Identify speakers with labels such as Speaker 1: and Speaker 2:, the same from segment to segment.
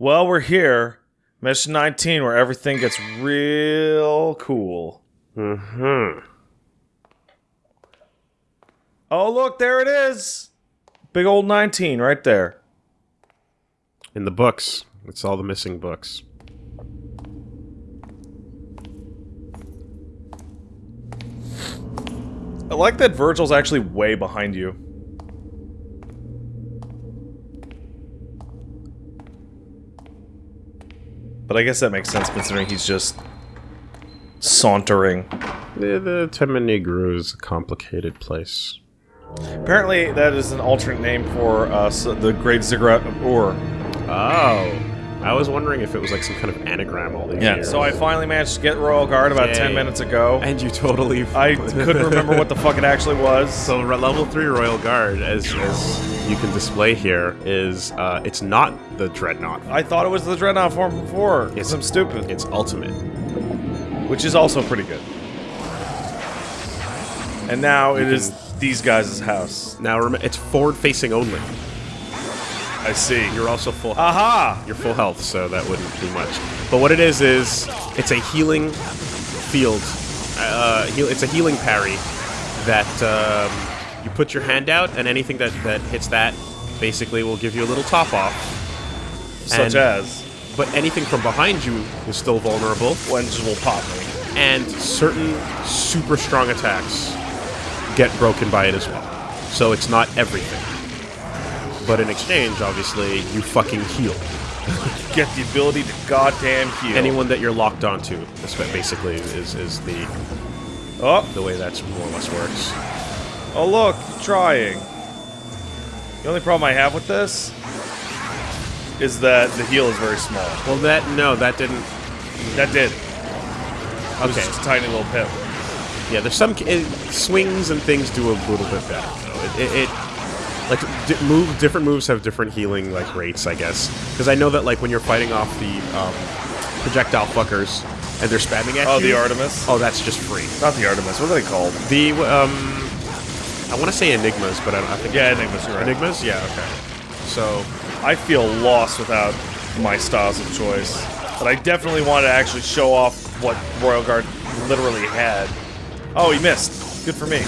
Speaker 1: Well, we're here. Mission 19, where everything gets real cool.
Speaker 2: Mm hmm.
Speaker 1: Oh, look, there it is. Big old 19 right there.
Speaker 2: In the books, it's all the missing books.
Speaker 1: I like that Vergil's actually way behind you. But I guess that makes sense considering he's just sauntering.
Speaker 2: The, the Temen-ni-gru is a complicated place.
Speaker 1: Apparently, that is an alternate name for uh, the Great Ziggurat of Ur.
Speaker 2: Oh. I was wondering if it was like some kind of anagram all these
Speaker 1: Yeah,
Speaker 2: years.
Speaker 1: so I finally managed to get Royal Guard about 10 minutes ago.
Speaker 2: And you totally...
Speaker 1: I couldn't remember what the fuck it actually was.
Speaker 2: So level 3 Royal Guard, as, as you can display here, is, uh, it's not the Dreadnought.
Speaker 1: I thought it was the Dreadnought form before.
Speaker 2: It's-
Speaker 1: It's I'm stupid.
Speaker 2: It's Ultimate.
Speaker 1: Which is also pretty good. And now it
Speaker 2: You
Speaker 1: is these guys' house.
Speaker 2: Now, rem- it's forward-facing only.
Speaker 1: I see.
Speaker 2: You're also full
Speaker 1: Aha!
Speaker 2: You're full health, so that wouldn't be much. But what it is is it's a healing field. Uh, heal, it's a healing parry that um, you put your hand out, and anything that that hits that basically will give you a little top off.
Speaker 1: Such
Speaker 2: And-
Speaker 1: as
Speaker 2: But anything from behind you is still vulnerable,
Speaker 1: Wenges will pop
Speaker 2: and certain super strong attacks get broken by it as well. So it's not everything. But in exchange, obviously, you fucking heal.
Speaker 1: Get the ability to goddamn heal.
Speaker 2: anyone that you're locked onto. Basically is is the
Speaker 1: Oh,
Speaker 2: the way that's more or less works.
Speaker 1: oh look, trying. The only problem I have with this is that the heal is very small.
Speaker 2: Well, that no, that didn't.
Speaker 1: That did. It was
Speaker 2: Okay,
Speaker 1: just a tiny little pip.
Speaker 2: yeah. There's some it, swings and things do a little bit better. Though. It, it, it like move different moves have different healing like rates, I guess. Because I know that like when you're fighting off the um, projectile fuckers and they're spamming at
Speaker 1: Oh,
Speaker 2: you.
Speaker 1: the Artemis?
Speaker 2: Oh, that's just free.
Speaker 1: Not the Artemis. What are they called?
Speaker 2: The um, I want to say enigmas, but I, don't, I think
Speaker 1: Yeah, Enigmas. Right.
Speaker 2: enigmas. Yeah, okay. So
Speaker 1: I feel lost without my styles of choice. But I definitely want to actually show off what Royal Guard literally had. Oh, he missed. Good for me.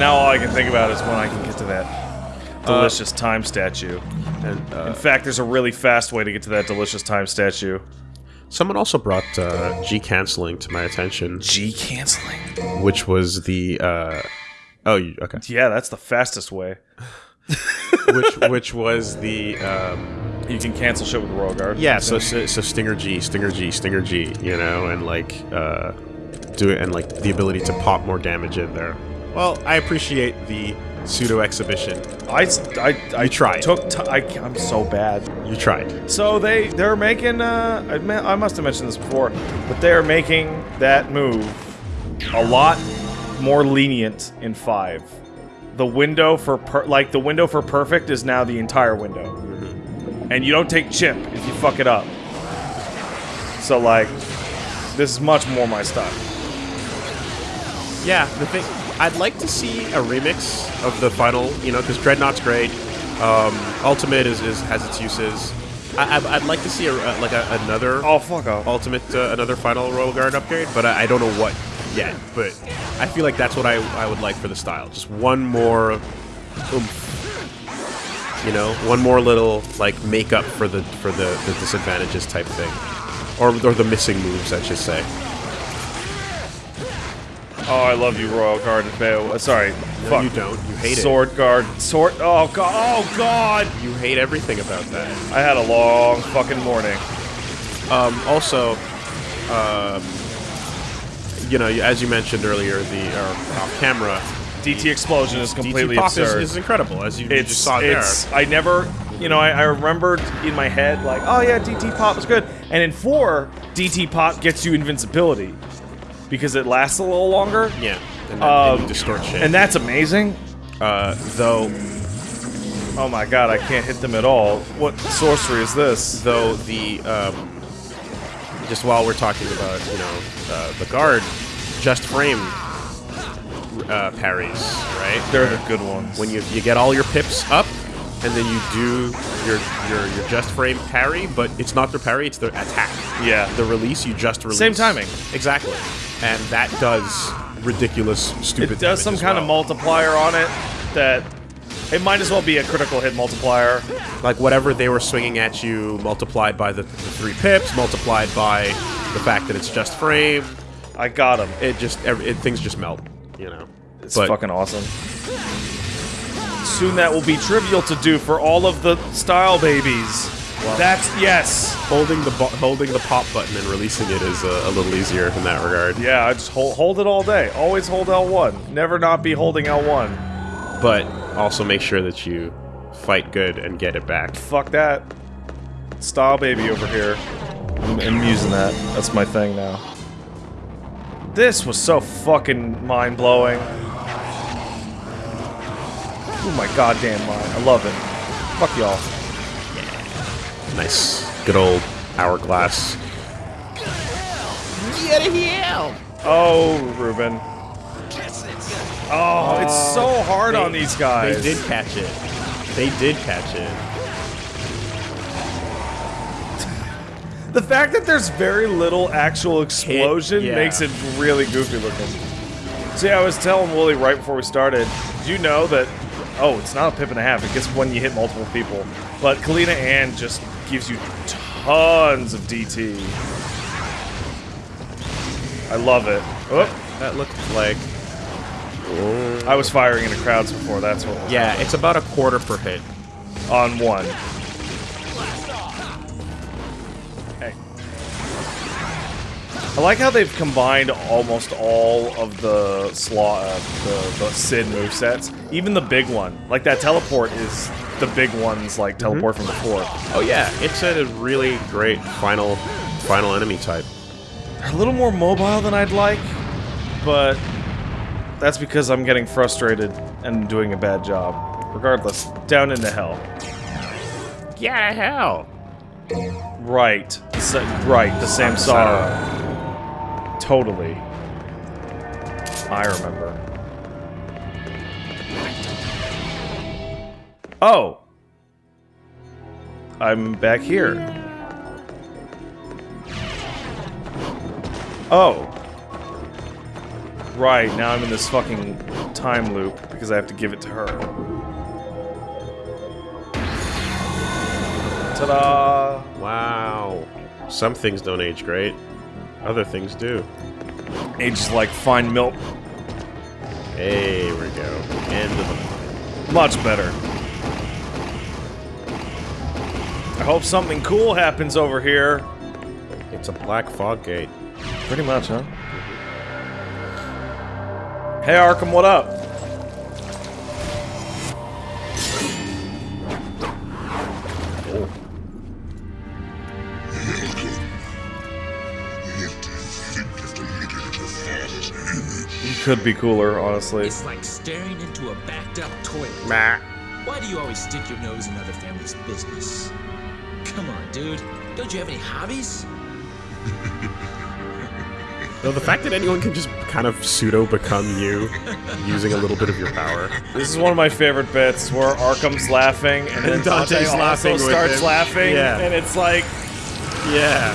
Speaker 1: Now all I can think about is when I can get to that delicious time statue.
Speaker 2: and uh,
Speaker 1: In fact, there's a really fast way to get to that delicious time statue.
Speaker 2: Someone also brought uh, G canceling to my attention,
Speaker 1: G canceling.
Speaker 2: which was the uh, oh you, okay,
Speaker 1: Yeah, that's the fastest way.
Speaker 2: which which was the um,
Speaker 1: You can cancel shit with the Royal Guard.
Speaker 2: yeah. So, so so Stinger G, Stinger G, Stinger G, you know, and like uh, do it and like the ability to pop more damage in there. Well, I appreciate the pseudo exhibition.
Speaker 1: I, I, I
Speaker 2: tried.
Speaker 1: Took t- I, I'm so bad.
Speaker 2: You tried.
Speaker 1: So they they're making uh I, I must have mentioned this before, but they're making that move a lot more lenient in 5. The window for per- like the window for perfect is now the entire window. And you don't take chip if you fuck it up. So like this is much more my style.
Speaker 2: Yeah, the thing I'd like to see a remix of the final, you know, because Dreadnought's great. Um, Ultimate is, is has its uses. I, I'd, I'd like to see a, like a, another
Speaker 1: Oh fuck off.
Speaker 2: Ultimate, uh, another final Royal Guard upgrade, but I, I don't know what yet. But I feel like that's what I, I would like for the style. Just one more oomph. You know, one more little like makeup for the for the, the disadvantages type thing, or or the missing moves, I should say.
Speaker 1: Oh, I love you Royal Guard. Uh, sorry.
Speaker 2: No,
Speaker 1: fuck.
Speaker 2: you don't. You hate
Speaker 1: Sword Guard. Sword Oh god. Oh god.
Speaker 2: it. You hate everything about that.
Speaker 1: I had a long fucking morning.
Speaker 2: Um, also, um, you know, as you mentioned earlier, the uh, off camera,
Speaker 1: DT Explosion is completely
Speaker 2: DT is,
Speaker 1: absurd.
Speaker 2: is incredible, as you, you just saw there.
Speaker 1: it's I never you know I, I remembered in my head like oh yeah DT Pop is good and in four DT Pop gets you invincibility because it lasts a little longer
Speaker 2: Yeah, and,
Speaker 1: Um,
Speaker 2: and distort shit.
Speaker 1: and that's amazing.
Speaker 2: uh, though,
Speaker 1: Oh my god I can't hit them at all. What sorcery is this?
Speaker 2: though the um, just while we're talking about you know uh, the guard, just frame uh, parries, right?
Speaker 1: They're the good ones.
Speaker 2: when you you get all your pips up, and then you do your your your just frame parry, but it's not the parry, it's the attack.
Speaker 1: Yeah.
Speaker 2: The release you just release.
Speaker 1: Same timing.
Speaker 2: Exactly. And that does ridiculous stupid
Speaker 1: It does some
Speaker 2: as
Speaker 1: kind of multiplier on it that it might as well be a critical hit multiplier.
Speaker 2: like whatever they were swinging at you multiplied by the, the three pips, multiplied by the fact that it's just frame.
Speaker 1: I got him.
Speaker 2: It just it, things just melt, you know.
Speaker 1: It's
Speaker 2: but
Speaker 1: fucking awesome. Soon that will be trivial to do for all of the style babies. That's yes.
Speaker 2: holding the bu- holding the pop button and releasing it is a, a little easier in that regard.
Speaker 1: Yeah, I just hold hold it all day. Always hold L1. Never not be holding L1.
Speaker 2: But also make sure that you fight good and get it back.
Speaker 1: Fuck that. Style baby over here. I'm, I'm using that. That's my thing now. This was so fucking mind blowing. Oh my goddamn mind. I love it. Fuck y'all.
Speaker 2: Nice, good old hourglass.
Speaker 1: Oh, Ruben. Oh, it's uh, so hard on these guys.
Speaker 2: They did catch it. They did catch it.
Speaker 1: The fact that there's very little actual explosion
Speaker 2: yeah.
Speaker 1: makes it really goofy looking. See, I was telling Woolie right before we started, did you know that, oh, it's not a pip and a half, it gets when you hit multiple people, but Kalina Ann just gives you tons of DT. I love it. Oh,
Speaker 2: That looked like
Speaker 1: I was firing into crowds before, that's what was
Speaker 2: yeah, it's about a quarter per hit.
Speaker 1: on one. I like how they've combined almost all of the slaw, uh, the, the Sid movesets. Even the big one, like that teleport, is the big one's like teleport from before.
Speaker 2: Oh yeah, it's a really great final final enemy type.
Speaker 1: They're a little more mobile than I'd like, but that's because I'm getting frustrated and doing a bad job. Regardless, down into hell.
Speaker 2: Yeah, hell.
Speaker 1: Right. Right, the same sorrow. Totally. I remember. Oh! I'm back here. Oh. Right, now I'm in this fucking time loop because I have to give it to her. Ta-da!
Speaker 2: Wow. Some things don't age great. Other things do.
Speaker 1: Ages like fine milk.
Speaker 2: Here we go. End of the
Speaker 1: Much better. I hope something cool happens over here.
Speaker 2: It's a black fog gate.
Speaker 1: Pretty much, huh? Hey Arkham, what up? Could be cooler, honestly.
Speaker 3: It's like staring into a backed up toilet.
Speaker 2: Meh.
Speaker 3: Why do you always stick your nose in other families' business? Come on, dude. Don't you have any hobbies?
Speaker 2: No, the fact that anyone can just kind of pseudo become you using a little bit of your power.
Speaker 1: This is one of my favorite bits where Arkham's laughing and then
Speaker 2: And
Speaker 1: Dante
Speaker 2: Dante's
Speaker 1: also
Speaker 2: laughing with
Speaker 1: starts
Speaker 2: him.
Speaker 1: laughing,
Speaker 2: Yeah.
Speaker 1: and it's like
Speaker 2: Yeah.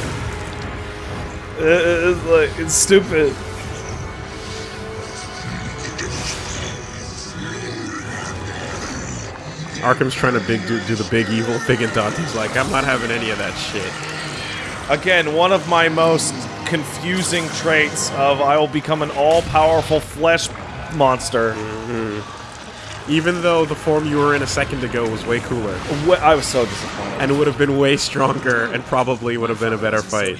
Speaker 1: It's like it's stupid.
Speaker 2: Arkham's trying to big do, do the big evil thing, and Dante's like, I'm not having any of that shit.
Speaker 1: Again, one of my most confusing traits of I will become an all-powerful flesh monster. Mm-hmm.
Speaker 2: Even though the form you were in a second ago was way cooler,
Speaker 1: I was so disappointed.
Speaker 2: and it would have been way stronger, and probably would have been a better fight,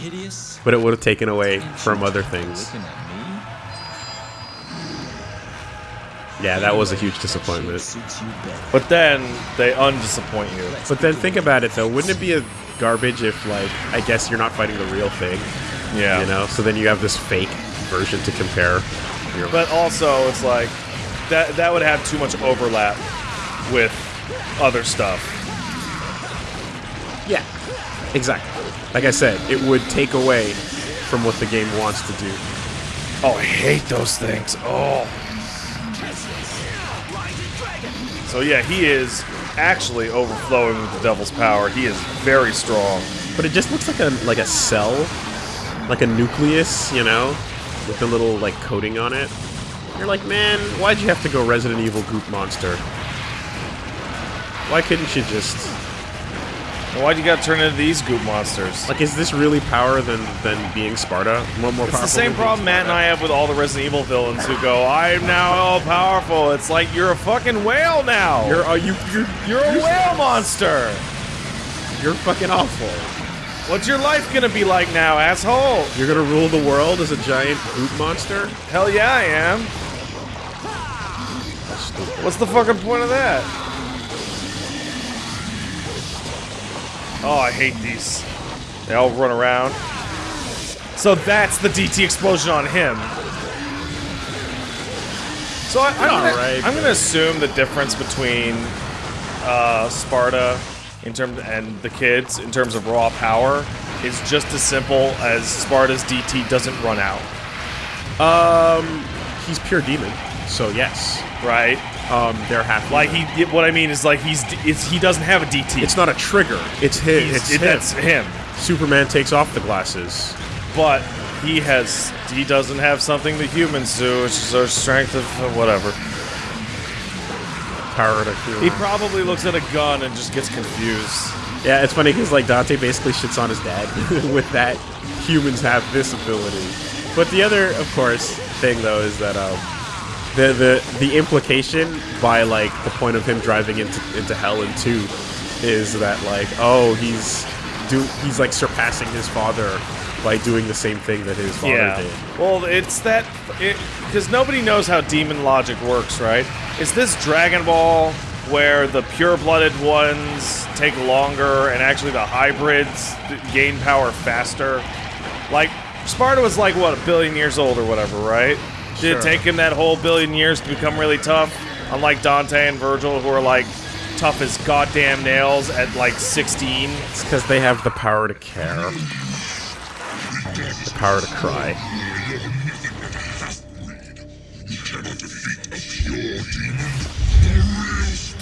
Speaker 2: but it would have taken away from other things. Yeah, that was a huge disappointment.
Speaker 3: Suits you better.
Speaker 1: But then they undisappoint you.
Speaker 2: But then think about it though, wouldn't it be a garbage if like I guess you're not fighting the real thing,
Speaker 1: Yeah.
Speaker 2: you know? So then you have this fake version to compare.
Speaker 1: But also, it's like that that would have too much overlap with other stuff.
Speaker 2: Yeah, exactly. Like I said, it would take away from what the game wants to do.
Speaker 1: Oh, I hate those things. Oh. So yeah, he is actually overflowing with the devil's power. He is very strong.
Speaker 2: But it just looks like a like a cell, like a nucleus, you know, with a little like coating on it. You're like, man, why'd you have to go Resident Evil Goop Monster? Why couldn't you just
Speaker 1: Why'd you gotta turn into these goop monsters?
Speaker 2: like? Is this really power than than being Sparda? More more
Speaker 1: It's the same problem Matt and I have with all the Resident Evil villains who go, I'm now all powerful. It's like you're a fucking whale now.
Speaker 2: You're uh, you you're
Speaker 1: You're a whale monster.
Speaker 2: you're fucking awful.
Speaker 1: What's your life gonna be like now, asshole?
Speaker 2: You're gonna rule the world as a giant goop monster?
Speaker 1: Hell yeah, I am. What's the fucking point of that? Oh, I hate these. They all run around. So that's the DT explosion on him. So I, I'm, gonna,
Speaker 2: alright,
Speaker 1: I'm gonna assume the difference between uh, Sparda in terms and the kids in terms of raw power is just as simple as Sparda's DT doesn't run out,
Speaker 2: Um, he's pure demon, so yes.
Speaker 1: right?
Speaker 2: Um, they're half.
Speaker 1: Like he, what I mean is like he's it's, he doesn't have a DT.
Speaker 2: It's not a trigger. It's his. It's
Speaker 1: it-
Speaker 2: him.
Speaker 1: that's him.
Speaker 2: Superman takes off the glasses.
Speaker 1: But he has he doesn't have something the humans do, which is our strength of uh, whatever.
Speaker 2: Power to
Speaker 1: He probably looks at a gun and just gets confused.
Speaker 2: Yeah, it's funny because like Dante basically shits on his dad with that humans have this ability. But the other, of course, thing though is that um, the the the implication by like the point of him driving into into hell in two is that like oh he's do he's like surpassing his father by doing the same thing that his father
Speaker 1: Yeah.
Speaker 2: did.
Speaker 1: Well, it's that because nobody knows how demon logic works, right? Is this Dragon Ball where the pure-blooded ones take longer and actually the hybrids gain power faster? Like Sparda was like what a billion years old or whatever, right? Did
Speaker 2: Sure.
Speaker 1: it take him that whole billion years to become really tough? Unlike Dante and Vergil, who are like tough as goddamn nails at like 16.
Speaker 2: It's because they have the power to care, the power to cry.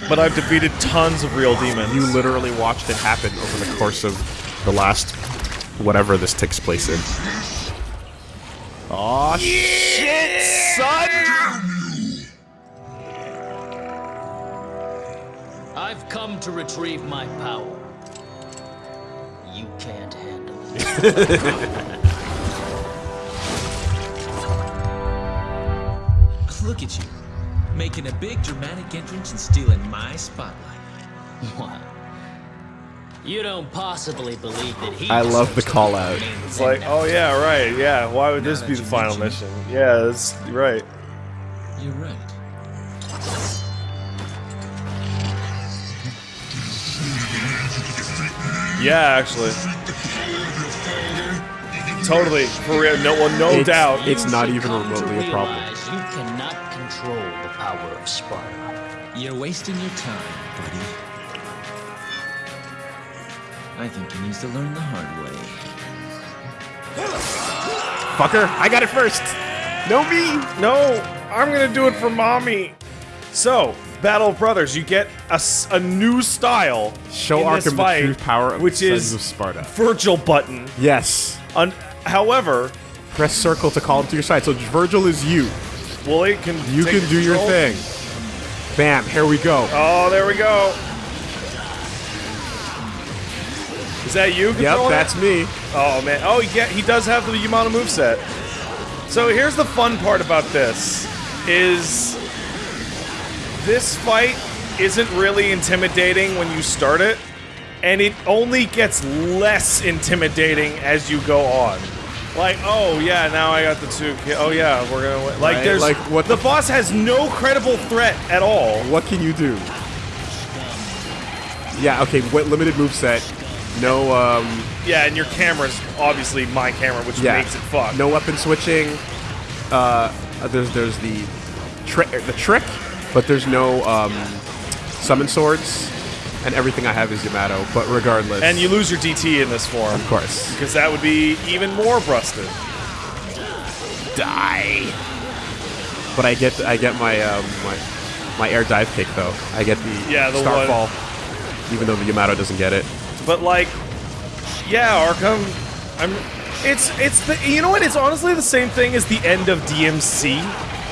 Speaker 1: But I've defeated tons of real demons.
Speaker 2: You literally watched it happen over the course of the last whatever this takes place in. Aw, shit, son!
Speaker 4: I've come to retrieve my power. You can't handle it.
Speaker 3: Look at you, making a big dramatic entrance and stealing my spotlight.
Speaker 4: what? You don't possibly believe that he
Speaker 2: I love the
Speaker 4: deserves
Speaker 2: call out.
Speaker 1: It's like, oh yeah, right, yeah. Why would this be the final
Speaker 3: mention
Speaker 1: mission? Yeah, that's right.
Speaker 3: You're right.
Speaker 1: Yeah, actually. Totally, for real. No, well, no
Speaker 2: It's-
Speaker 1: doubt.
Speaker 2: It's not even remotely a problem.
Speaker 4: You cannot control the power of Sparda.
Speaker 3: You're wasting your time, buddy. I think he needs to learn the hard way.
Speaker 2: Fucker, I got it first! No me!
Speaker 1: no, I'm gonna do it for mommy. So, Battle of Brothers, you get a, a new style.
Speaker 2: Show
Speaker 1: in this
Speaker 2: Arkham the
Speaker 1: fight,
Speaker 2: true power of
Speaker 1: which
Speaker 2: the
Speaker 1: is
Speaker 2: Sons of Sparda.
Speaker 1: Vergil button.
Speaker 2: Yes.
Speaker 1: Un- however,
Speaker 2: Press circle to call him to your side. So Vergil is you.
Speaker 1: well, it can
Speaker 2: You
Speaker 1: take
Speaker 2: can do your thing. Bam, here we go.
Speaker 1: Oh, there we go. Is that you?
Speaker 2: Yep, that's me.
Speaker 1: Oh man. Oh yeah, he does have the Yamato moveset. So here's the fun part about this is this fight isn't really intimidating when you start it, and it only gets less intimidating as you go on. Like, oh yeah, now I got the two. Oh yeah, we're gonna win. Like,
Speaker 2: Right,
Speaker 1: there's
Speaker 2: like, what
Speaker 1: the
Speaker 2: the-
Speaker 1: boss has no credible threat at all.
Speaker 2: What can you do? Yeah, okay, what limited moveset? No, um,
Speaker 1: Yeah, and your camera's obviously my camera, which
Speaker 2: yeah.
Speaker 1: makes it fuck.
Speaker 2: No weapon switching. Uh, there's there's the trick, the trick, but there's no um, summon swords, and everything I have is Yamato. But regardless,
Speaker 1: And you lose your DT in this form.
Speaker 2: of course,
Speaker 1: Because that would be even more busted.
Speaker 2: die. But I get I get my um, my my air dive kick though. I get the
Speaker 1: Yeah, the
Speaker 2: starfall.
Speaker 1: one.
Speaker 2: even though the Yamato doesn't get it.
Speaker 1: But like, yeah, Arkham. I'm. It's it's the you know what? It's honestly the same thing as the end of DMC,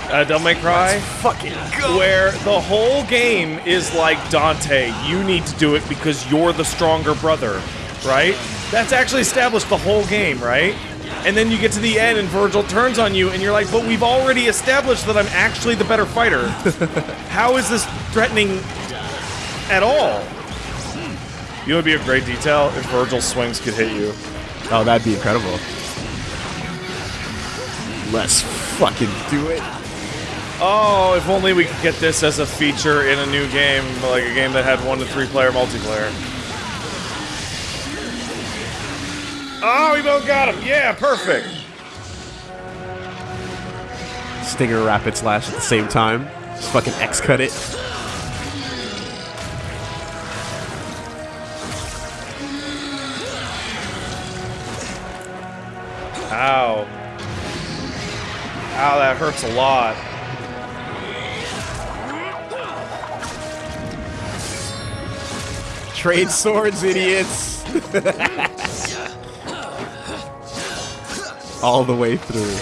Speaker 1: uh, Devil May Cry,
Speaker 2: Fucking
Speaker 1: where the whole game is like Dante. You need to do it because you're the stronger brother, right? That's actually established the whole game, right? And then you get to the end and Vergil turns on you and you're like, but we've already established that I'm actually the better fighter. How is this threatening at all? You know, it'd be a great detail if Vergil's swings could hit you.
Speaker 2: Oh, that'd be incredible. Let's fucking do it.
Speaker 1: Oh, if only we could get this as a feature in a new game, like a game that had one to three player multiplayer. Oh, we both got him. Yeah, perfect.
Speaker 2: Stinger Rapid Slash at the same time. Just fucking X cut it.
Speaker 1: Ow, that hurts a lot.
Speaker 2: Trade swords, idiots. All the way through.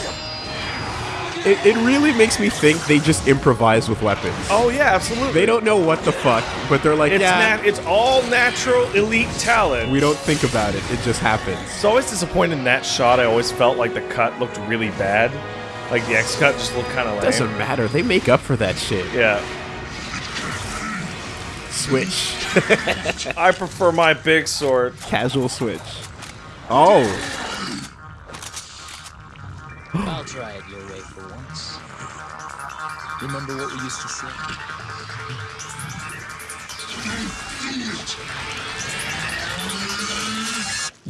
Speaker 2: It, it really makes me think they just improvise with weapons.
Speaker 1: Oh yeah, absolutely.
Speaker 2: They don't know what the fuck, but they're like,
Speaker 1: It's
Speaker 2: yeah,
Speaker 1: nat- it's all natural elite talent.
Speaker 2: we don't think about it. It just happens.
Speaker 1: It's always disappointed in that shot. I always felt like the cut looked really bad. Like the X cut just looked kind of lame.
Speaker 2: Doesn't matter. They make up for that shit.
Speaker 1: Yeah.
Speaker 2: Switch.
Speaker 1: I prefer my big sword.
Speaker 2: Casual switch. Oh.
Speaker 4: I'll try it your way for once. Remember what we used to say?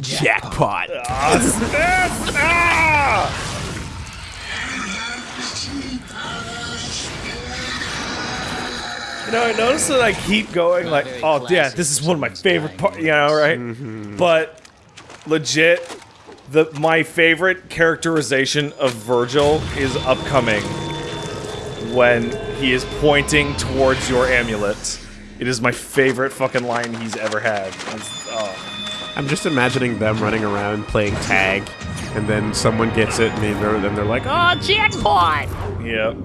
Speaker 2: Jackpot.
Speaker 1: Yes! Ah! You know, I notice that I keep going like, oh yeah, this is one of my favorite parts, you know, right? Mm-hmm. But legit, the my favorite characterization of Vergil is upcoming when he is pointing towards your amulet. It is my favorite fucking line he's ever had. Oh.
Speaker 2: I'm just imagining them running around playing tag, and then someone gets it, and they're, then they're like, oh, jackpot!
Speaker 1: Yep.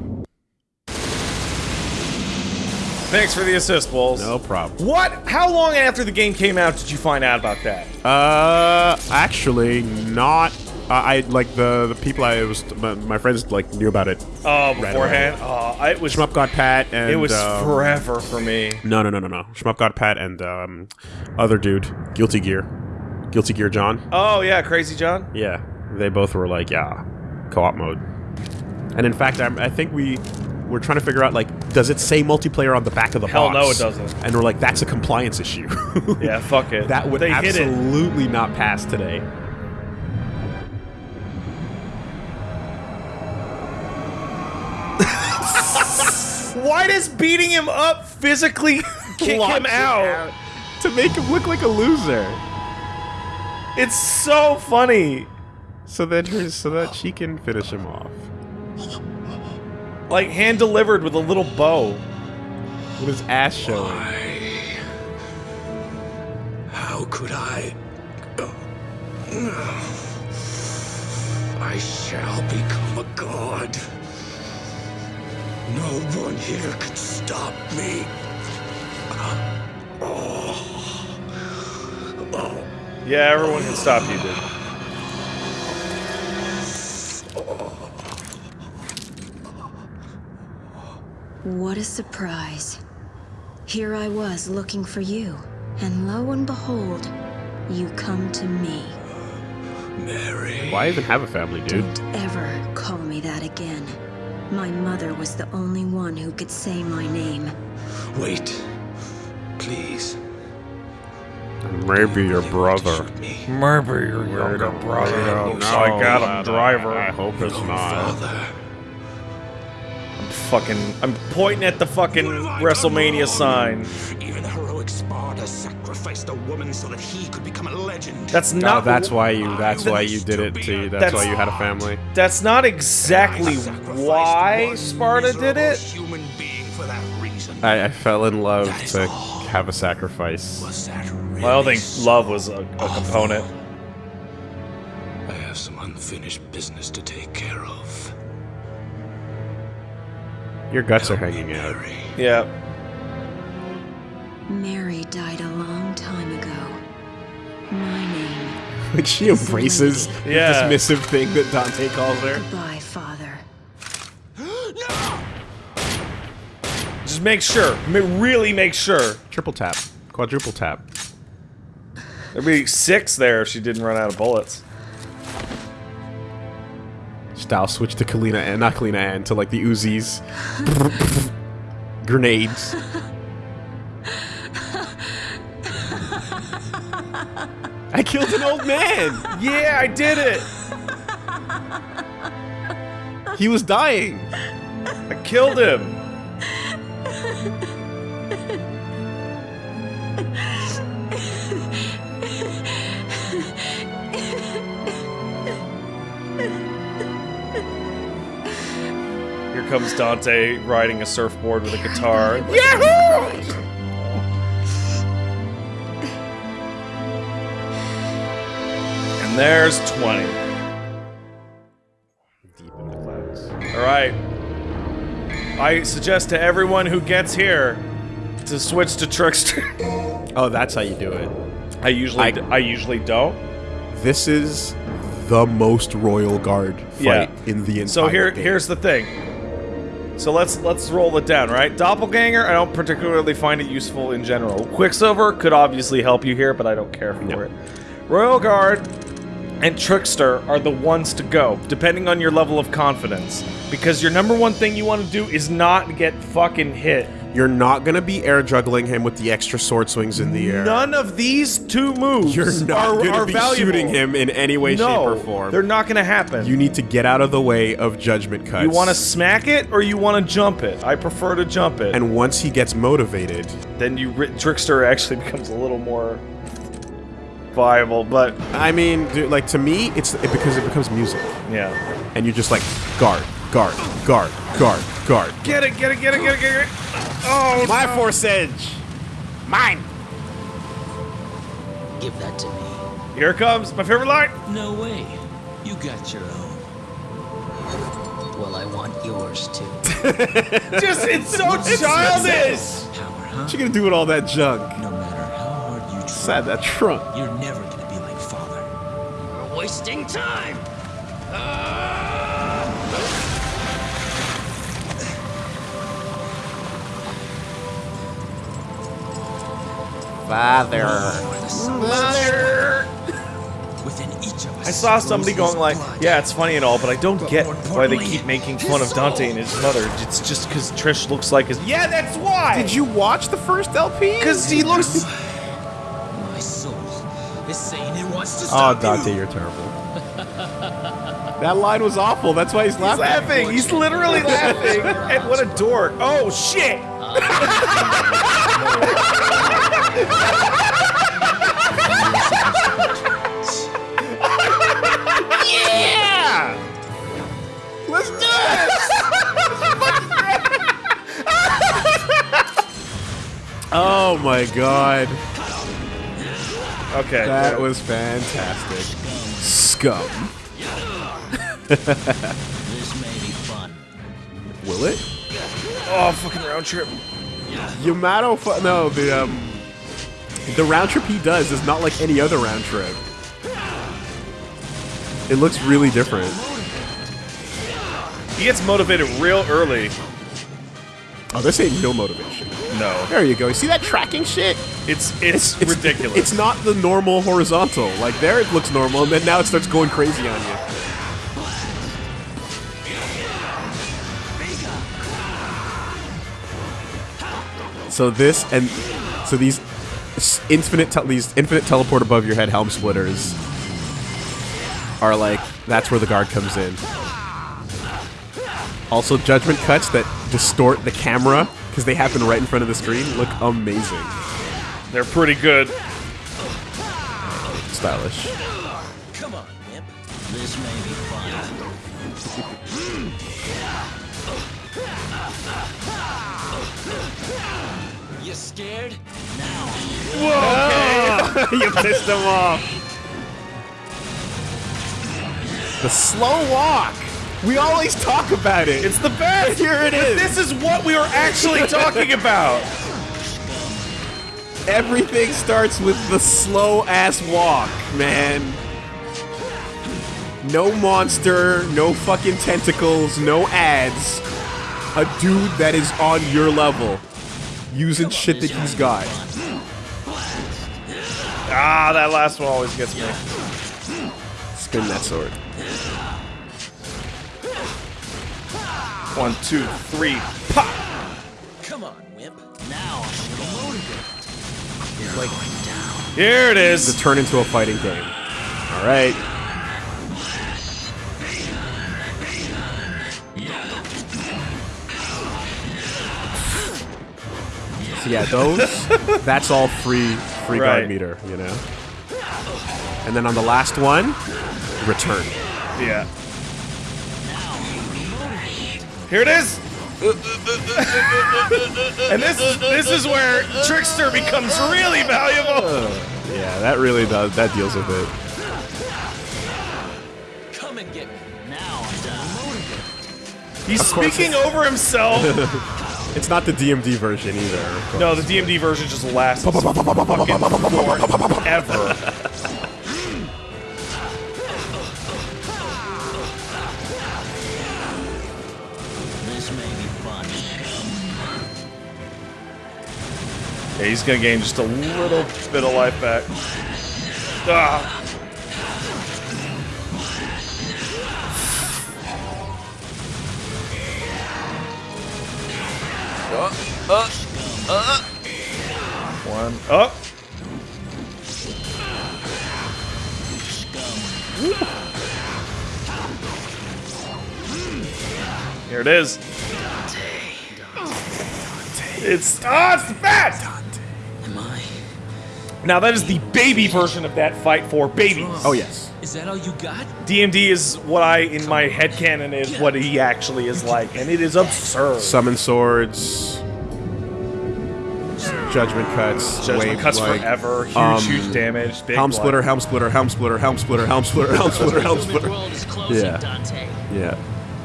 Speaker 1: Thanks for the assist, Wolves.
Speaker 2: No problem.
Speaker 1: What? How long after the game came out did you find out about that?
Speaker 2: Uh, actually, not. Uh, I like the the people I was my, my friends like knew about it.
Speaker 1: Oh,
Speaker 2: Right
Speaker 1: beforehand. Oh, I- it was.
Speaker 2: Shmup got Pat and
Speaker 1: It was
Speaker 2: um,
Speaker 1: forever for me.
Speaker 2: No, no, no, no, no. Shmup got Pat and um, other dude, Guilty Gear, Guilty Gear John.
Speaker 1: Oh yeah, Crazy John.
Speaker 2: Yeah, they both were like, yeah, co-op mode. And in fact, I'm, I think we were trying to figure out like, does it say multiplayer on the back of the
Speaker 1: Hell
Speaker 2: box?
Speaker 1: no, it doesn't.
Speaker 2: And we're like, that's a compliance issue.
Speaker 1: Yeah, fuck it.
Speaker 2: that would
Speaker 1: they
Speaker 2: absolutely not pass today.
Speaker 1: Why does beating him up physically kick
Speaker 2: Launch
Speaker 1: him
Speaker 2: it
Speaker 1: out?
Speaker 2: to make him look like a loser.
Speaker 1: It's so funny.
Speaker 2: So that her, so that she can finish him off
Speaker 1: Like hand delivered with a little bow.
Speaker 2: with his ass showing. Why?
Speaker 3: How could I? I shall become a god. No one here can stop me.
Speaker 1: oh Yeah, everyone can stop you, dude.
Speaker 5: What a surprise. Here I was looking for you, and lo and behold, you come to me.
Speaker 3: Mary.
Speaker 2: Why even have a family, dude?
Speaker 5: Don't ever call me that again. My mother was the only one who could say my name.
Speaker 3: Wait. Please.
Speaker 2: Maybe your brother.
Speaker 3: Shoot.
Speaker 1: Maybe your younger brother looks like Adam Driver.
Speaker 2: I hope it's not.
Speaker 3: Father.
Speaker 1: I'm fucking. I'm pointing at the fucking
Speaker 3: What have I
Speaker 1: WrestleMania sign.
Speaker 3: wrong? Even heroic Sparda sacrificed a woman so that he could become a legend.
Speaker 1: That's
Speaker 2: No,
Speaker 1: not.
Speaker 2: that's why you. That's why you did it to. you. That's,
Speaker 1: That's-
Speaker 2: why you had a family.
Speaker 1: That's not exactly why Sparda did it.
Speaker 3: Human being for that reason.
Speaker 2: I, I fell in love to
Speaker 3: all.
Speaker 2: have a sacrifice.
Speaker 3: Was that really
Speaker 1: I don't think
Speaker 3: so
Speaker 1: love was a, a component.
Speaker 3: I have some unfinished business to take care of.
Speaker 2: Your guts are hanging out.
Speaker 3: Mary.
Speaker 1: Yeah.
Speaker 5: Mary died a long time ago. My name.
Speaker 2: Like she embraces
Speaker 1: Yeah.
Speaker 2: the dismissive thing that Dante calls her.
Speaker 5: Goodbye, Father.
Speaker 1: Just make sure. Really make sure.
Speaker 2: Triple tap, quadruple tap.
Speaker 1: There'd be six there if she didn't run out of bullets.
Speaker 2: Style switch to Kalina and not Kalina and to like the Uzis. Grenades. I killed an old man.
Speaker 1: Yeah, I did it.
Speaker 2: He was dying.
Speaker 1: I killed him. Comes Dante riding a surfboard with a guitar. Yahoo! And there's 20.
Speaker 2: Deep in the clouds.
Speaker 1: All right. I suggest to everyone who gets here to switch to Trickster.
Speaker 2: Oh, that's how you do it.
Speaker 1: I usually
Speaker 2: I
Speaker 1: usually don't.
Speaker 2: This is the most royal guard fight
Speaker 1: Yeah.
Speaker 2: in the entire
Speaker 1: So here
Speaker 2: game.
Speaker 1: here's the thing. So let's let's roll it down, right? Doppelganger, I don't particularly find it useful in general. Quicksilver could obviously help you here, but I don't care for
Speaker 2: No.
Speaker 1: it. Royal Guard and Trickster are the ones to go, depending on your level of confidence. Because your number one thing you want to do is not get fucking hit.
Speaker 2: You're not gonna be air juggling him with the extra sword swings in the air.
Speaker 1: None of these two moves
Speaker 2: You're not
Speaker 1: are,
Speaker 2: gonna
Speaker 1: are
Speaker 2: be
Speaker 1: valuable.
Speaker 2: shooting him in any way,
Speaker 1: no,
Speaker 2: shape, or form.
Speaker 1: they're not going to happen.
Speaker 2: You need to get out of the way of judgment cuts.
Speaker 1: You want to smack it or you want to jump it? I prefer to jump it.
Speaker 2: and once he gets motivated,
Speaker 1: then you ri- trickster actually becomes a little more viable. But
Speaker 2: I mean, dude, like to me, it's it because it becomes music,
Speaker 1: yeah,
Speaker 2: and you're just like guard, guard, guard, guard, guard.
Speaker 1: get it, get it, get it, get it, get it. Oh,
Speaker 2: My force edge, mine.
Speaker 4: Give that to me.
Speaker 1: here it comes my favorite line.
Speaker 3: No way. You got your own.
Speaker 4: Well, I want yours too.
Speaker 1: Just it's so childish.
Speaker 3: Power, huh?
Speaker 2: What you gonna do with all that junk?
Speaker 3: No matter how hard you try,
Speaker 2: Inside that trunk.
Speaker 3: you're never gonna be like father.
Speaker 4: We're wasting time. Ah!
Speaker 2: Father.
Speaker 3: Within each of us.
Speaker 1: I saw somebody going like, "Yeah, it's funny and all, but I don't
Speaker 3: But
Speaker 1: get why they
Speaker 3: importantly,
Speaker 1: keep making fun of Dante
Speaker 3: soul.
Speaker 1: and his mother. It's just because Trish looks like his. Yeah, that's why.
Speaker 2: Did you watch the first LP?
Speaker 1: Because he looks.
Speaker 3: My soul is saying it wants to
Speaker 2: ah,
Speaker 3: stop Oh,
Speaker 2: Dante,
Speaker 3: you.
Speaker 2: you're terrible. that line was awful. That's why he's
Speaker 1: He's
Speaker 2: laughing.
Speaker 1: laughing. He's literally laughing. and what a dork. Oh shit.
Speaker 2: Let's do this. oh my god,
Speaker 1: Okay.
Speaker 2: that was fantastic. Scum.
Speaker 4: This may be fun.
Speaker 2: Will it?
Speaker 1: Oh, fucking round trip.
Speaker 2: Yamato, fu- no, the um, the round trip he does is not like any other round trip. It looks really different.
Speaker 1: He gets motivated real early.
Speaker 2: Oh, this ain't no motivation.
Speaker 1: No,
Speaker 2: There you go. You see that tracking shit?
Speaker 1: it's it's, ridiculous.
Speaker 2: It's not the normal horizontal. Like there, it looks normal, and then now it starts going crazy on you. So this and so these s- infinite tel- these infinite teleport above your head helm splitters are like that's where the guard comes in. Also, judgment cuts that distort the camera because they happen right in front of the screen look amazing.
Speaker 1: They're pretty good.
Speaker 2: Stylish.
Speaker 4: Come on, Wimp. This may be fun.
Speaker 3: You scared? Now.
Speaker 2: you pissed him off. The slow walk. We always talk about it.
Speaker 1: It's the best.
Speaker 2: Here it is.
Speaker 1: This is what we were actually talking about.
Speaker 2: Everything starts with the slow ass walk, man. No monster, no fucking tentacles, no ads. A dude that is on your level using shit that he's got.
Speaker 1: Ah, that last one always gets me.
Speaker 2: Spin that sword.
Speaker 1: One, two, three, pop.
Speaker 3: Come on, wimp.
Speaker 4: Now I should have loaded it.
Speaker 3: You're going down.
Speaker 1: Here it is!
Speaker 2: To turn into a fighting game. All right. So yeah, those. that's all free, free
Speaker 1: Right.
Speaker 2: guard meter, you know. And then on the last one, return.
Speaker 1: Yeah. Here it is. and this this is where Trickster becomes really valuable.
Speaker 2: Yeah, that really does. That deals with it.
Speaker 3: Come and get me.
Speaker 4: Now I'm down.
Speaker 1: He's speaking over himself.
Speaker 2: It's not the DMD version either.
Speaker 1: no, the DMD version just lasts fucking forever.
Speaker 4: This may be fun.
Speaker 1: Yeah, he's gonna gain just a little bit of life back. Ah. One up. Here it is. It's ah, it's fast.
Speaker 4: Am I?
Speaker 1: Now that is the baby version of that fight for babies.
Speaker 2: Oh yes.
Speaker 3: Is that all you got?
Speaker 1: DMD is what I in my headcanon is what he actually is like, and it is absurd.
Speaker 2: Summon swords. Judgment cuts.
Speaker 1: Judgment
Speaker 2: wave,
Speaker 1: cuts
Speaker 2: like,
Speaker 1: forever, huge,
Speaker 2: um,
Speaker 1: huge damage, big
Speaker 2: Helm splitter, helm splitter, helm splitter, helm splitter, helm splitter, helm splitter, helm splitter, helm splitter.
Speaker 4: world is closing,
Speaker 2: Yeah.
Speaker 4: Dante,
Speaker 2: Yeah.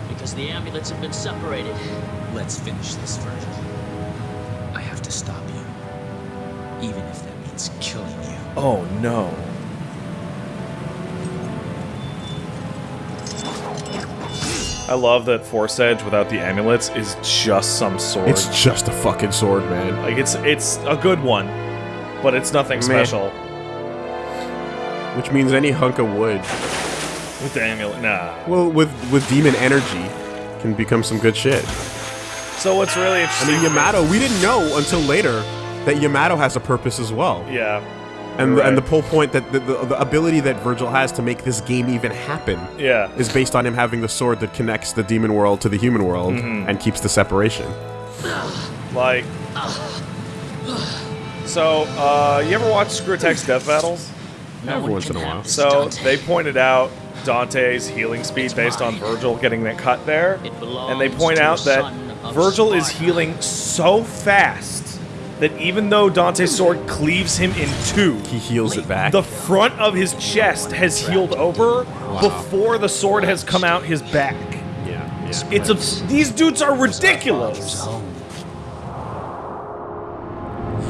Speaker 4: because the amulets have been separated.
Speaker 3: Let's finish this, Vergil. I have to stop you. Even if that means killing you.
Speaker 1: Oh no. I love that Force Edge without the amulets is just some sword.
Speaker 2: It's just a fucking sword, man.
Speaker 1: like it's it's a good one, but it's nothing
Speaker 2: Meh.
Speaker 1: special
Speaker 2: Which means any hunk of wood,
Speaker 1: with the amulet. Nah.
Speaker 2: well, with with demon energy, can become some good shit.
Speaker 1: So what's really interesting?
Speaker 2: I mean, Yamato, we didn't know until later that Yamato has a purpose as well.
Speaker 1: Yeah.
Speaker 2: And
Speaker 1: Right.
Speaker 2: and the whole point that the, the, the ability that Vergil has to make this game even happen
Speaker 1: Yeah.
Speaker 2: is based on him having the sword that connects the demon world to the human world
Speaker 1: Mm-hmm.
Speaker 2: and keeps the separation.
Speaker 1: Like. So, uh, you ever watch ScrewAttack Death Battles?
Speaker 4: No
Speaker 2: Every once in a while.
Speaker 1: So
Speaker 4: Dante.
Speaker 1: they pointed out Dante's healing speed based on Vergil getting that cut there, and they
Speaker 4: belongs
Speaker 1: point out that
Speaker 4: son of
Speaker 1: Virgil is healing so fast that even though Dante's sword cleaves him in two,
Speaker 2: He heals it back.
Speaker 1: the front of his chest has healed over before the sword has come out his back.
Speaker 2: yeah, yeah.
Speaker 1: It's a, these dudes are ridiculous.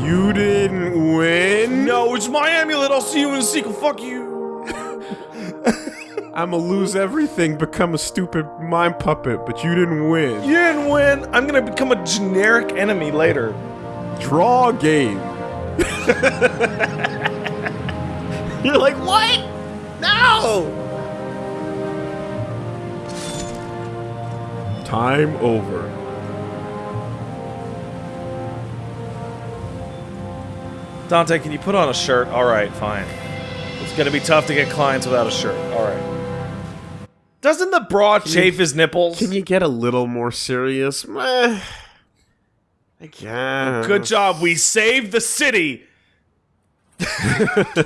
Speaker 2: You didn't win.
Speaker 1: No, it's my amulet. I'll see you in the sequel. Fuck you.
Speaker 2: I'ma lose everything, become a stupid mind puppet, but you didn't win.
Speaker 1: You didn't win. I'm gonna become a generic enemy later.
Speaker 2: Draw game.
Speaker 1: You're like, what? No!
Speaker 2: Time over.
Speaker 1: Dante, can you put on a shirt? All right, fine. It's gonna be tough to get clients without a shirt. All right. Doesn't the bra chafe his nipples?
Speaker 2: Can you get a little more serious? Meh. I guess.
Speaker 1: Good job. We saved the city.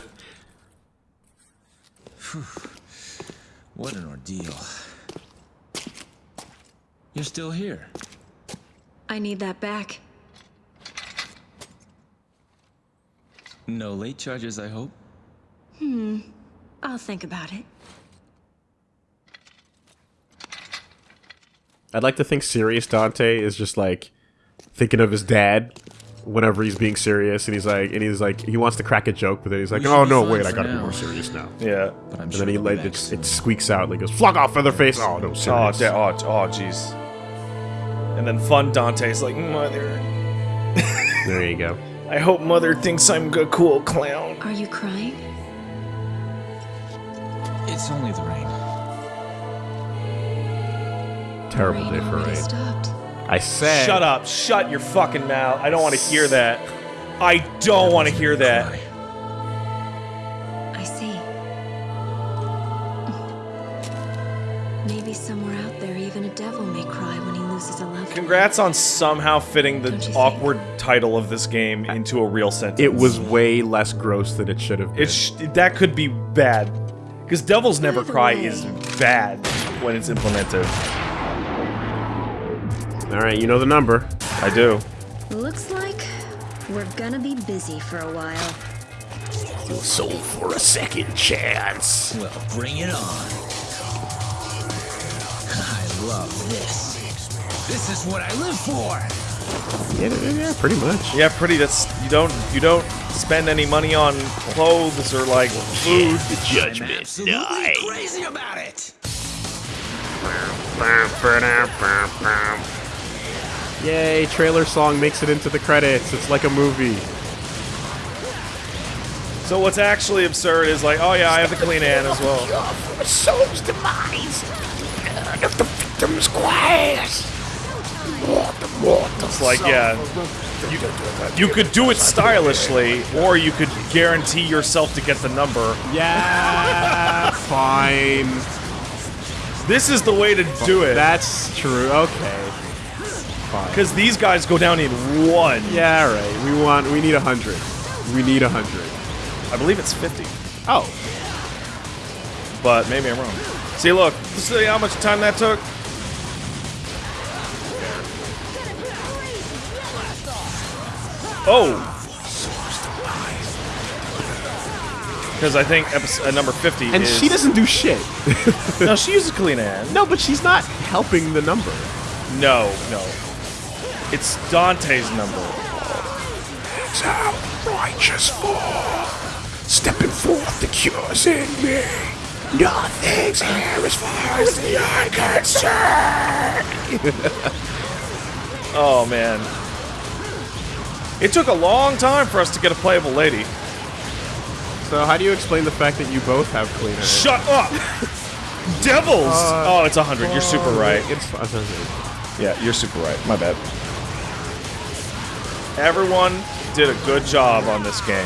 Speaker 3: What an ordeal. You're still here.
Speaker 5: I need that back.
Speaker 3: No late charges, I hope. Hmm.
Speaker 5: I'll think about it.
Speaker 2: I'd like to think serious Dante is just like thinking of his dad whenever he's being serious, and he's like, and he's like, he wants to crack a joke, but then he's like,
Speaker 3: We
Speaker 2: oh no, wait, I gotta be more serious now.
Speaker 1: Yeah.
Speaker 3: But I'm
Speaker 2: And
Speaker 3: sure
Speaker 2: then he like it, it squeaks out, like goes, "Flog off, Featherface!" Oh no,
Speaker 1: Oh,
Speaker 2: serious.
Speaker 1: da- oh, oh, jeez. And then fun Dante's like, Mother.
Speaker 2: There you go.
Speaker 1: I hope Mother thinks I'm a cool clown.
Speaker 5: Are you crying?
Speaker 3: It's only the rain.
Speaker 2: Terrible
Speaker 5: Rain
Speaker 2: day for
Speaker 5: already
Speaker 2: rain.
Speaker 5: stopped.
Speaker 2: I said,
Speaker 1: Shut up. Shut your fucking mouth. I don't want to hear that. I don't want to hear that.
Speaker 5: I see. Maybe somewhere out there, even a devil may cry when he loses a loved.
Speaker 1: Congrats on somehow fitting the
Speaker 5: Don't think?
Speaker 1: awkward title of this game into a real sentence.
Speaker 2: It was way less gross than it should have been.
Speaker 1: It sh- that could be bad. Because Devil's Never Cry
Speaker 5: way-
Speaker 1: is bad when it's implemented.
Speaker 2: All right, you know the number.
Speaker 1: I do.
Speaker 5: Looks like we're gonna be busy for a while.
Speaker 2: You Sold for a second chance.
Speaker 3: Well, bring it on. I love this. This is what I live for.
Speaker 2: Yeah, yeah, yeah, pretty much.
Speaker 1: Yeah, pretty. That's you don't you don't spend any money on clothes or like food.
Speaker 2: The
Speaker 3: I'm absolutely crazy about it.
Speaker 2: Yay! Trailer song makes it into the credits. It's like a movie.
Speaker 1: So what's actually absurd is like, oh yeah, I have the Kalina Ann as well.
Speaker 6: The soul's demise. Blood of the victim's quest.
Speaker 1: It's like, yeah, you, you could do it stylishly, or you could guarantee yourself to get the number.
Speaker 2: Yeah, fine.
Speaker 1: This is the way to do it.
Speaker 2: That's true. Okay. Fine.
Speaker 1: Because these guys go down in one.
Speaker 2: Yeah, right. We want. We need a hundred. We need a hundred.
Speaker 1: I believe it's 50,
Speaker 2: Oh,
Speaker 1: but maybe I'm wrong. See, look, see how much time that took? Oh! Because I think episode, uh, number 50
Speaker 2: and
Speaker 1: is...
Speaker 2: she doesn't do shit.
Speaker 1: No, she uses Kalina Ann.
Speaker 2: no, but she's not helping the number.
Speaker 1: No, no. It's Dante's number.
Speaker 6: Thou righteous fall. Stepping forth the cure's in me. Nothing's here as far as the eye can see.
Speaker 1: Oh, man. It took a long time for us to get a playable lady.
Speaker 2: So how do you explain the fact that you both have cleaner?
Speaker 1: Shut up! Devils! Uh, oh, it's 100. You're super right.
Speaker 2: It's fine.
Speaker 1: Yeah, you're super right. My bad. Everyone did a good job on this game.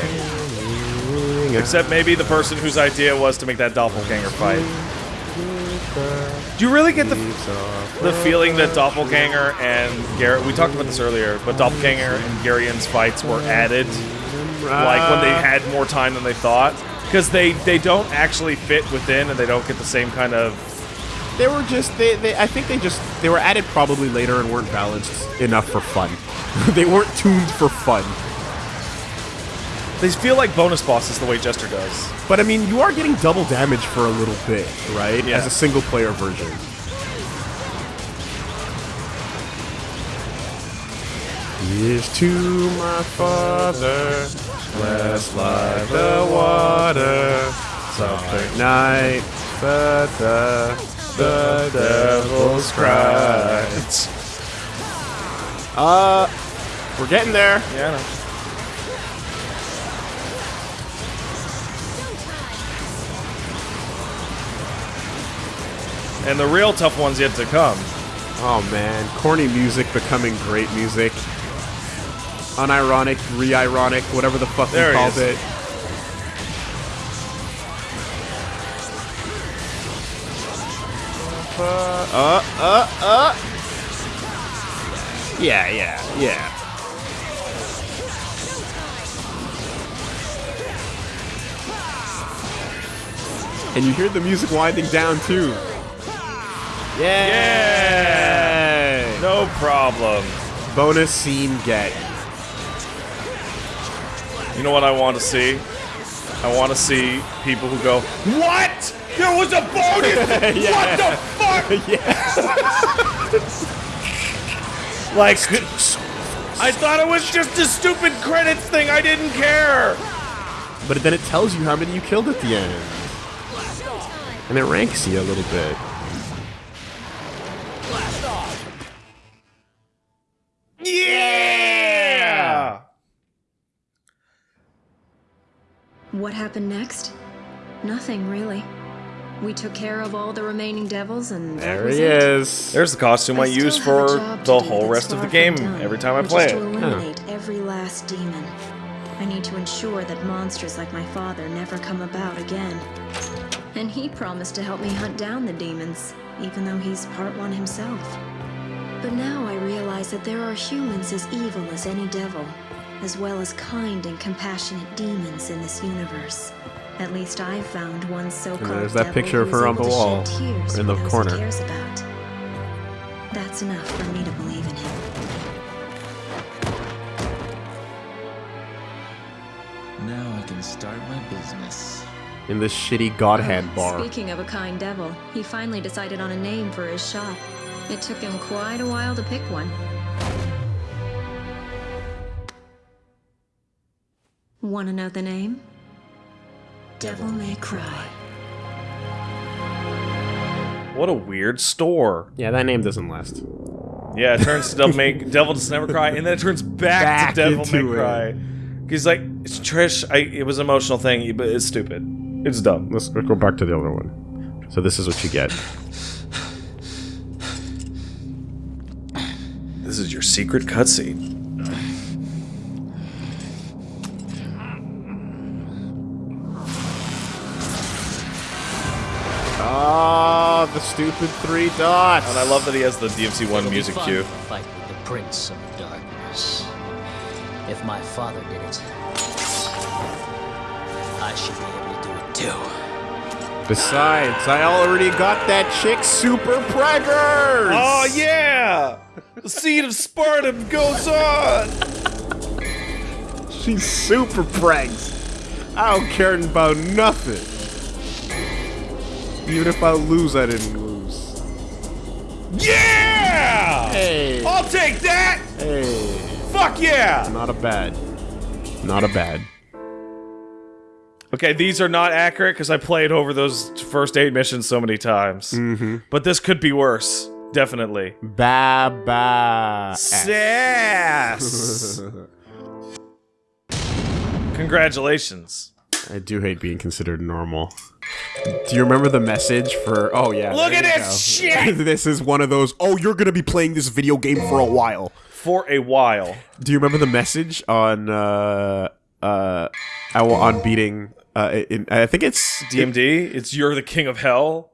Speaker 1: Except maybe the person whose idea was to make that doppelganger fight. Do you really get the, the feeling that Doppelganger and Garrett, we talked about this earlier, but Doppelganger and Geryon's fights were added, like when they had more time than they thought? Because they, they don't actually fit within and they don't get the same kind of
Speaker 2: They were just they, they I think they just they were added probably later and weren't balanced enough for fun. they weren't tuned for fun.
Speaker 1: They feel like bonus bosses the way Jester does.
Speaker 2: But I mean, you are getting double damage for a little bit, right?
Speaker 1: Yeah.
Speaker 2: As a single player version. Is to my father, blessed like the water, something night, but the, devil's cry. Uh, we're getting there.
Speaker 1: Yeah. And the real tough one's yet to come.
Speaker 2: Oh man, corny music becoming great music. Unironic, re-ironic, whatever the fuck
Speaker 1: There
Speaker 2: we called
Speaker 1: is.
Speaker 2: it. Uh, uh, uh, uh. Yeah, yeah, yeah. And you hear the music winding down too. Yeah.
Speaker 1: No problem.
Speaker 2: Bonus scene get.
Speaker 1: You know what I want to see? I want to see people who go, What? There was a bonus? What the fuck? like, I thought it was just a stupid credits thing. I didn't care.
Speaker 2: But then it tells you how many you killed at the end. And it ranks you a little bit.
Speaker 1: Yeah!
Speaker 5: What happened next? Nothing, really. We took care of all the remaining devils, and
Speaker 2: There
Speaker 5: was
Speaker 2: he
Speaker 5: it.
Speaker 2: is.
Speaker 1: There's the costume I,
Speaker 5: still
Speaker 1: use for the whole rest of the game
Speaker 5: done,
Speaker 1: every time I
Speaker 5: which
Speaker 1: play
Speaker 5: is
Speaker 1: it.
Speaker 5: to eliminate every last demon. I need to ensure that monsters like my father never come about again. And he promised to help me hunt down the demons, even though he's part one himself. But now I realize that there are humans as evil as any devil, as well as kind and compassionate demons in this universe. At least I've found one so-called
Speaker 2: there's that picture of her on the wall, in the corner.
Speaker 5: He cares about. That's enough for me to believe in him.
Speaker 3: Now I can start my business.
Speaker 2: In this shitty god hand ah, bar.
Speaker 5: Speaking of a kind devil, he finally decided on a name for his shop. It took him quite a while to pick one. Want to know the name? Devil May Cry.
Speaker 1: What a weird store.
Speaker 2: Yeah, that name doesn't last.
Speaker 1: Yeah, it turns to Devil May Devil Does Never Cry, and then it turns back,
Speaker 2: Back
Speaker 1: to Devil May
Speaker 2: into it.
Speaker 1: Cry. He's like, it's Trish. I, it was an emotional thing, but it's stupid. It's dumb.
Speaker 2: Let's go back to the other one. So this is what you get.
Speaker 1: This is your secret cutscene.
Speaker 2: The stupid three dots.
Speaker 1: And I love that he has the DMC One
Speaker 4: It'll be
Speaker 1: music
Speaker 4: fun
Speaker 1: cue.
Speaker 4: Fight with the Prince of Darkness. If my father did it, I should be able to do it too.
Speaker 2: Besides, I already got that chick super preggers.
Speaker 1: Oh yeah! The seed of Sparda goes on.
Speaker 2: she's super pregs. I don't care about nothing. Even if I lose, I didn't lose.
Speaker 1: Yeah!
Speaker 2: Hey,
Speaker 1: I'll take that.
Speaker 2: hey,
Speaker 1: Fuck yeah!
Speaker 2: not a bad, not a bad.
Speaker 1: Okay, these are not accurate because I played over those first eight missions so many times. Mm-hmm. But this could be worse. Definitely.
Speaker 2: Ba ba.
Speaker 1: Sass. Congratulations.
Speaker 2: I do hate being considered normal. Do you remember the message for? Oh yeah.
Speaker 1: Look at this
Speaker 2: go.
Speaker 1: shit!
Speaker 2: this is one of those. Oh, you're gonna be playing this video game for a while.
Speaker 1: For a while.
Speaker 2: Do you remember the message on uh uh on beating uh in, I think it's
Speaker 1: DMD, it's You're the King of Hell.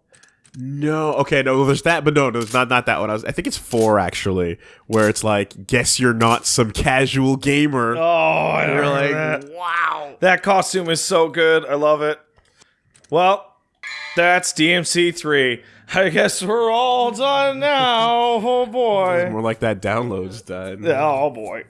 Speaker 2: no okay no there's that but no no it's not not that one I was I think it's four actually where it's like guess you're not some casual gamer
Speaker 1: Oh, I
Speaker 2: you're like
Speaker 1: that.
Speaker 2: wow
Speaker 1: That costume is so good. I love it. Well, that's DMC 3. I guess we're all done now. Oh boy.
Speaker 2: more like that download's done
Speaker 1: Oh boy.